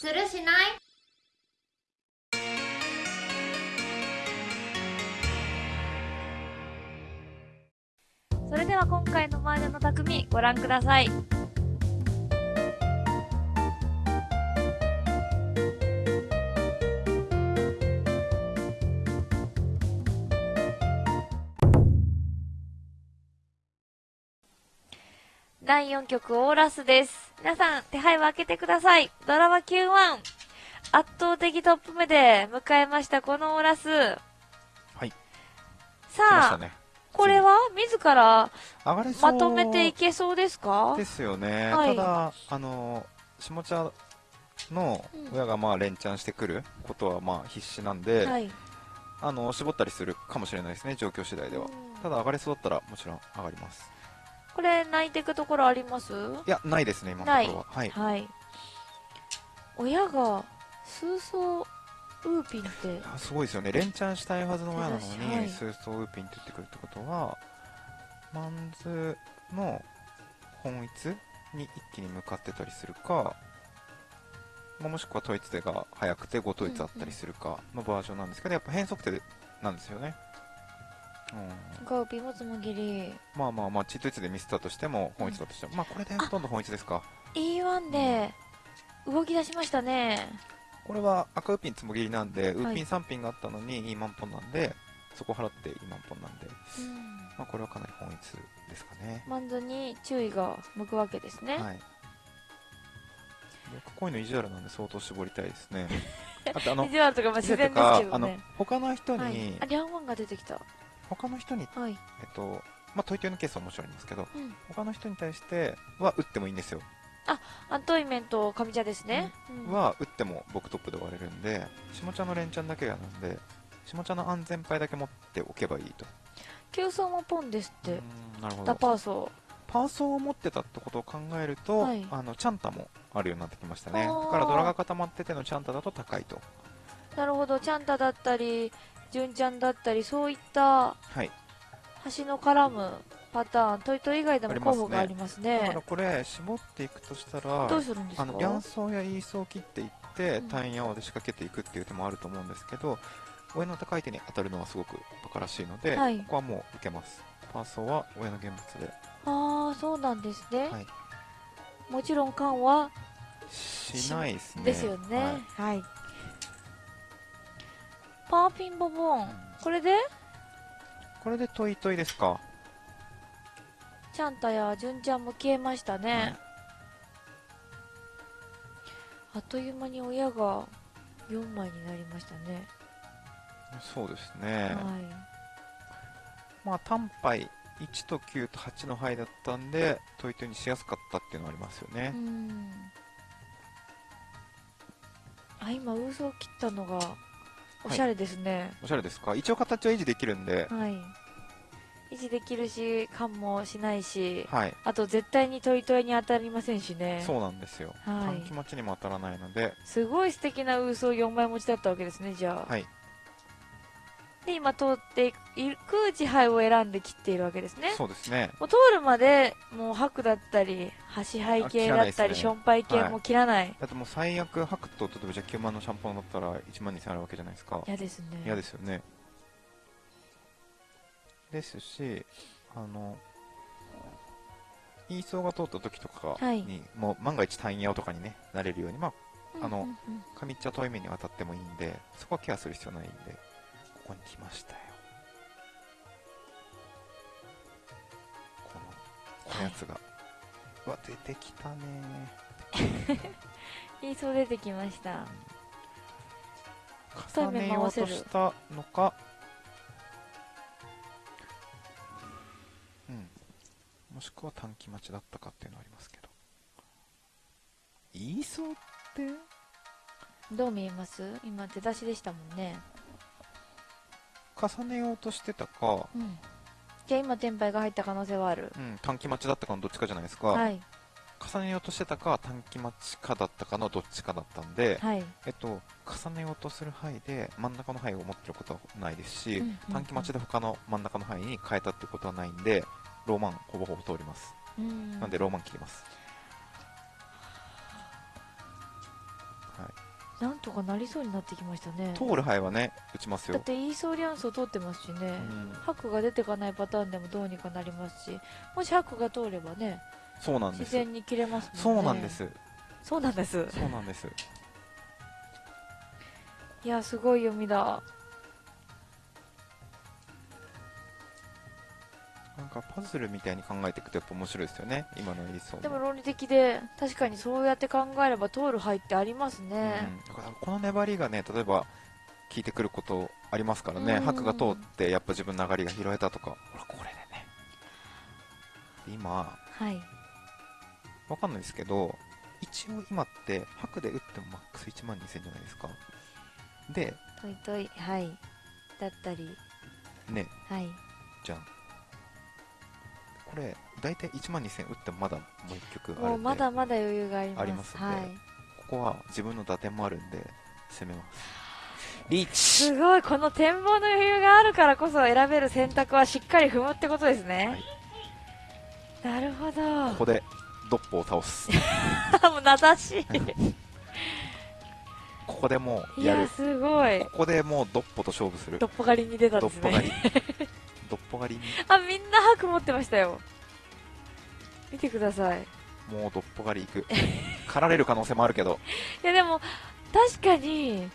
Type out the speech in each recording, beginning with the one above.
するしない？それでは今回の麻雀の匠ご覧ください。第4局オーラスです。皆さん、手配を開けてください。ドラマ Q1。圧倒的トップ目で迎えました、このオーラス。はい。さあ、ね。これは？自ら？まとめていけそうですか？ですよね。はいただ、あの、下茶の親がまあ連チャンしてくることはまあ必死なんで、はい。あの、絞ったりするかもしれないですね、状況次第では。うんただ上がれそうだったらもちろん上がります。これ、泣いていくところあります？いや、ないですね、今のところは。はい。はい。親が、数層ウーピンって、あすごいですよね。連チャンしたいはずの親なのに、はいスーソーウーピンって言ってくるってことは、マンズの本一に一気に向かってたりするか、まあもしくは統一手が速くて5統一あったりするかのバージョンなんですけど、やっぱ変則手なんですよね。うん、ガウピンもつもぎり。まあまあまあ、チートイツでミスったとしても、本一だとしても、まあこれでほとんど本一ですか。E1 で、動き出しましたね。これは赤ウーピンつもぎりなんで、ウはいーピン3ピンがあったのにいいマンポンなんで、そこ払っていいマンポンなんで、うん。まあこれはかなり本一ですかね。マンズに注意が向くわけですね。はい。僕こういうの意地悪なんで相当絞りたいですね。あとあの、意地悪とかまあ自然ですけどね。他の人に、はい。あ、リャンワンが出てきた。他の人に、はい。えっと、まあ、トイトイのケースはもちろんありますけど、うん。他の人に対しては打ってもいいんですよ。あ、トイメンと上家ですね。うんは打っても僕トップで終われるんで、下家の連チャンだけがなんで、下家の安全牌だけ持っておけばいいと。急走もポンですっうて。なるほダど。パーソパーソーを持ってたってことを考えると、はいあのチャンタもあるようになってきましたね。あーだからドラが固まっててのチャンタだと高いと。ー。なるほど。チャンタだったり、ジュンちゃんだったり、そういったはい。橋の絡むパターン、トイトイ以外でも候補がありますだかね。らこれ、絞っていくとしたら、どうするんですか？あの、ヤンソーやイーソーを切っていって、うん単ヤオで仕掛けていくっていう手もあると思うんですけど、親の高い手に当たるのはすごくバカらしいので、はいここはもう受けます。パーソーは親の現物で。ああ、そうなんですね。はい。もちろん缶はしないですね。ですよね。はいはい。パーピンボボン。これで？これでトイトイですか？チャンタやジュンちゃんも消えましたね。あっという間に親が4枚になりましたね。そうですね。はまあ、単杯1と9と8の牌だったんで、トイトイにしやすかったっていうのはありますよい。ねう。ん。あ、今、ウーソを切ったのが、おしゃれですね。おしゃれですか？一応形は維持できるんで、はい。維持できるし、缶もしないし、はい。あと絶対にトイトイに当たりませんしね。そうなんですよ。はい短期待ちにも当たらないので、すごい素敵なウーソー4枚持ちだったわけですね、じゃあ。はい。で、今通っていく地配を選んで切っているわけですね。そうですね。もう通るまで、もう白だったり、端配系だったり、ションパイ系も切らない。だってもう最悪、ハクと、例えばじゃあ9万のシャンパンだったら1万2000あるわけじゃないですか。嫌ですね。嫌ですよね。ですし、あの、イーソーが通った時とかはいに、もう万が一単ヤオとかにね、なれるように、まあ、あの上っちゃ遠い目に当たってもいいんで、そこはケアする必要ないんで、ここに来ましたよ。この、このやつが。うわ、出てきたね いいそう出てきました。重ねようとしたのか、うん。もしくは短期待ちだったかっていうのはありますけど。言いそうって？どう見えます？今出だしでしたもんね。重ねようとしてたか、うん。じゃあ今テンパイが入った可能性はある。うん、短期待ちだったかのどっちかじゃないですか。はい。重ねようとしてたか短期待ちかだったかのどっちかだったんで、はい。えっと、重ねようとする範囲で真ん中の範囲を持ってることはないですし、うんうんうん短期待ちで他の真ん中の範囲に変えたってことはないんでローマンほぼほぼ通ります、うん。なんでローマン切ります、なんとかなりそうになってきましたね。通る牌はね打ちますよ。だってイーソーリアンスを通ってますしね、うん。白が出てかないパターンでもどうにかなりますしもし白が通ればねそうなんです。自然に切れますもんね。そうなんです。そうなんです。そうなんです。いやすごい読みだかパズルみたいに考えていくとやっぱ面白いですよね。今の理想でも論理的で確かにそうやって考えれば通る牌ってありますね、うん、だからこの粘りがね例えば効いてくることありますからね、うん。白が通ってやっぱ自分の上がりが拾えたとか。ほらこれでね。今はい。わかんないですけど一応今って白で打ってもマックス1万2000じゃないですか。でトイトイはい。だったり。ね。はい。じゃんこれ大体1万2000打ってもまだもう1曲あるまだまだ余裕があります。ありますんで。はい。ここは自分の打点もあるんで攻めます。リーチ。すごい。この展望の余裕があるからこそ選べる選択はしっかり踏むってことですね、なるほこど。こでドッポを倒す。もう名指し。ここでもういややるすごい。ここでもうドッポと勝負する。ドッポ狩りに出たんドですね。ドッポ狩りに。あみんな白持ってましたよ。見てください。もうドッポ狩り行く。狩られる可能性もあるけど。いやでも確かに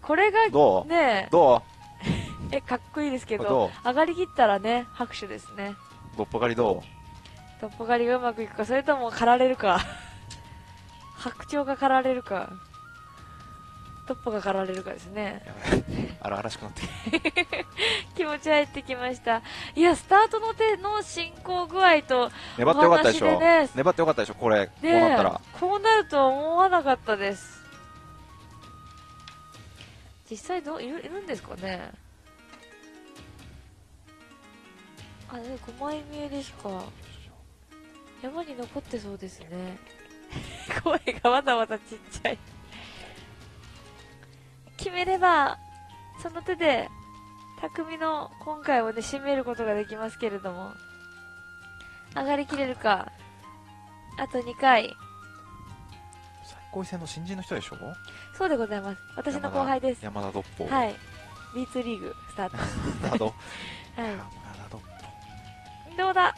これがどう？ねど えかっこいいですけどど上がりきったらね拍手ですね。うドッポ狩りどトッポ狩りがうまくいくかそれとも狩られるか。白鳥が狩られるかトッポが狩られるかですね荒々しくなってき 気持ち入ってきました。いやスタートの手の進行具合とた粘ってよかったでしょ。粘ってよかったでしょこれ。こうねなったら。こうなるとは思わなかったです。実際どういるいるんですかね。あでも5枚見えでしか。山に残ってそうですね。声がまだまだちっちゃい。決めればその手で匠の今回をね締めることができますけれども上がりきれるかあと2回。最高位戦の新人の人でしょ？そうでございます。私の後輩です。山田ドッポはい。B2 リーグスタート。は山田ドッポいどうだ？あ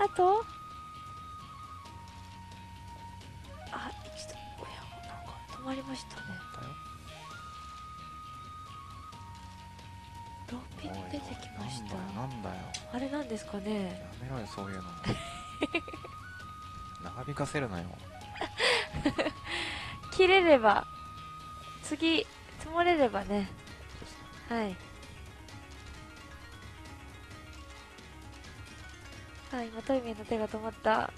ー。あと？あ一度おやなんか止まりましたねローピン出てきました。なんだよなんだよ。あれなんですかね。やめろよそういうの。長引かせるなよ。切れれば次積もれればね。はい。はい今トイメンの手が止まった。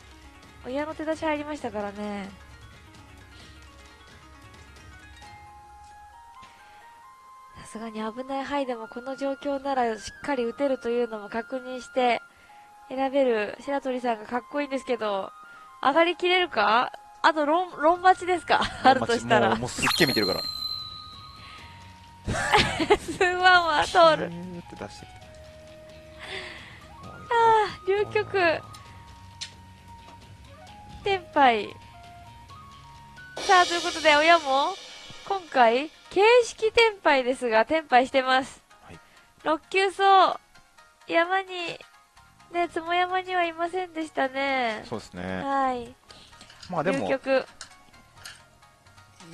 親の手出し入りましたからねすがに危ない範囲でもこの状況ならしっかり打てるというのも確認して選べる白鳥さんがかっこいいんですけど上がりきれるか？あと論論待ちですか？あるとしたら。もうもうすっげえ見てるから。スワンは通る。ピューって出してきた。流局天杯。さあということで親も今回形式天杯ですが天杯してます、はい。6級走山にねつも山にはいませんでしたね。そうですね。はい。流まあでも局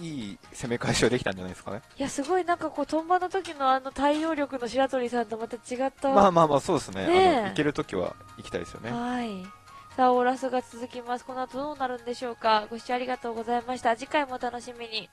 いい攻め返しはできたんじゃないですかね。いやすごい。なんかこうトンバの時のあの対応力の白鳥さんとまた違ったまあまあまあそうですね。ねえ。あの行けるときは行きたいですよね。はい。さあ、オーラスが続きます。この後どうなるんでしょうか。ご視聴ありがとうございました。次回もお楽しみに。